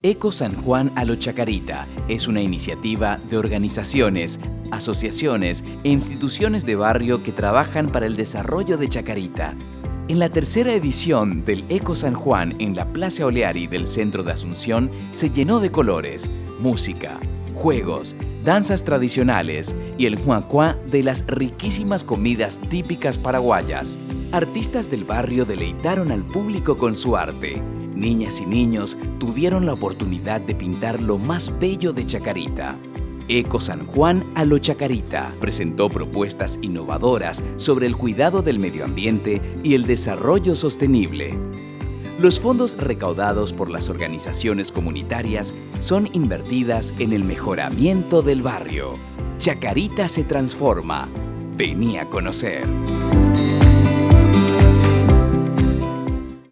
Eco San Juan a lo Chacarita es una iniciativa de organizaciones, asociaciones e instituciones de barrio que trabajan para el desarrollo de Chacarita. En la tercera edición del Eco San Juan en la Plaza Oleari del centro de Asunción se llenó de colores, música, juegos, danzas tradicionales y el huacuá de las riquísimas comidas típicas paraguayas. Artistas del barrio deleitaron al público con su arte niñas y niños tuvieron la oportunidad de pintar lo más bello de Chacarita. Eco San Juan a lo Chacarita presentó propuestas innovadoras sobre el cuidado del medio ambiente y el desarrollo sostenible. Los fondos recaudados por las organizaciones comunitarias son invertidas en el mejoramiento del barrio. Chacarita se transforma. Vení a conocer.